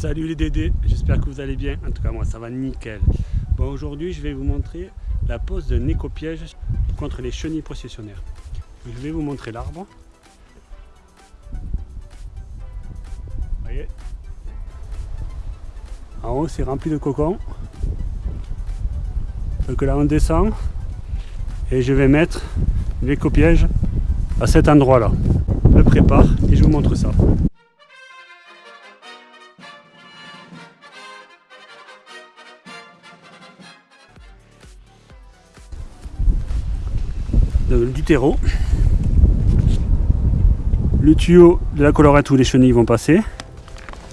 Salut les Dédés, j'espère que vous allez bien. En tout cas moi ça va nickel. Bon aujourd'hui je vais vous montrer la pose d'un éco-piège contre les chenilles processionnaires. Je vais vous montrer l'arbre. Voyez? En haut c'est rempli de cocons. Donc là on descend et je vais mettre l'éco-piège à cet endroit là. Je le prépare et je vous montre ça. Du terreau, le tuyau de la colorette où les chenilles vont passer,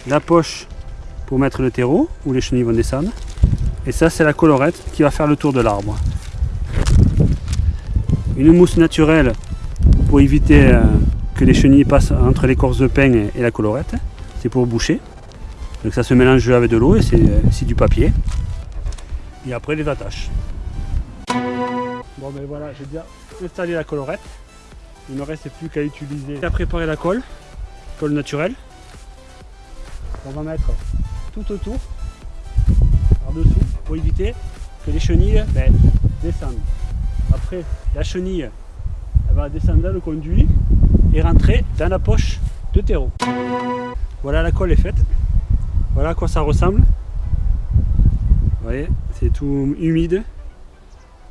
la poche pour mettre le terreau où les chenilles vont descendre, et ça c'est la colorette qui va faire le tour de l'arbre. Une mousse naturelle pour éviter euh, que les chenilles passent entre l'écorce de pin et la colorette, c'est pour boucher. Donc ça se mélange avec de l'eau et c'est euh, du papier. Et après les attaches. Bon ben voilà, j'ai déjà installé la collerette. Il ne me reste plus qu'à utiliser à préparer la colle, colle naturelle. On va mettre tout autour, par-dessous, pour éviter que les chenilles ben, descendent. Après, la chenille elle va descendre dans le conduit et rentrer dans la poche de terreau. Voilà, la colle est faite. Voilà à quoi ça ressemble. Vous voyez, c'est tout humide.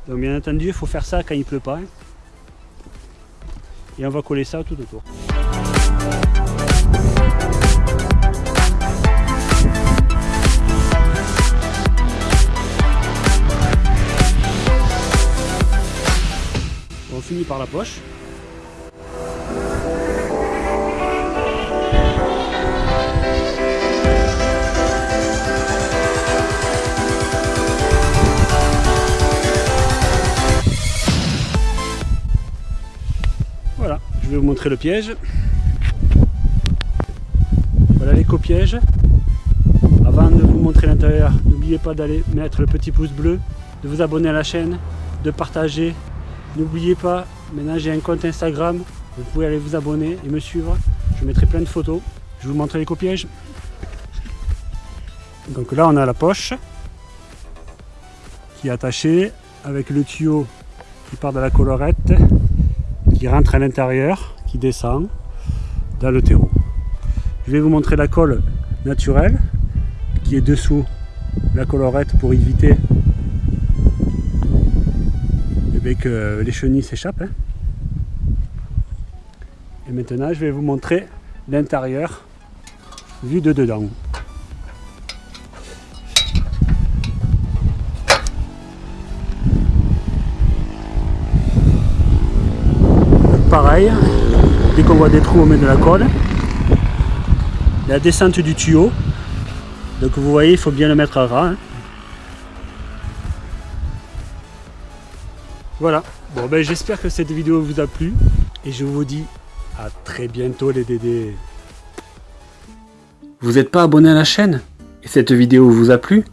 Donc bien entendu, il faut faire ça quand il pleut pas. Hein. Et on va coller ça tout autour. On finit par la poche. Je vais vous montrer le piège. Voilà l'éco-piège. Avant de vous montrer l'intérieur, n'oubliez pas d'aller mettre le petit pouce bleu, de vous abonner à la chaîne, de partager. N'oubliez pas, maintenant j'ai un compte Instagram, vous pouvez aller vous abonner et me suivre. Je mettrai plein de photos. Je vous montrer l'éco-piège. Donc là on a la poche qui est attachée avec le tuyau qui part de la colorette qui rentre à l'intérieur, qui descend dans le terreau. Je vais vous montrer la colle naturelle qui est dessous la colorette pour éviter eh que les chenilles s'échappent. Hein. Et maintenant je vais vous montrer l'intérieur vu de dedans. Pareil, dès qu'on voit des trous, on met de la colle. La descente du tuyau, donc vous voyez, il faut bien le mettre à ras. Hein. Voilà, bon ben j'espère que cette vidéo vous a plu et je vous dis à très bientôt les dédés. Vous n'êtes pas abonné à la chaîne? Et cette vidéo vous a plu?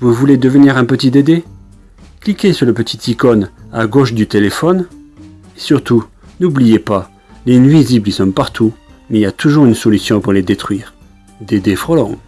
Vous voulez devenir un petit dédé? Cliquez sur le petit icône à gauche du téléphone et surtout N'oubliez pas, les nuisibles ils sont partout, mais il y a toujours une solution pour les détruire. Des défrolons.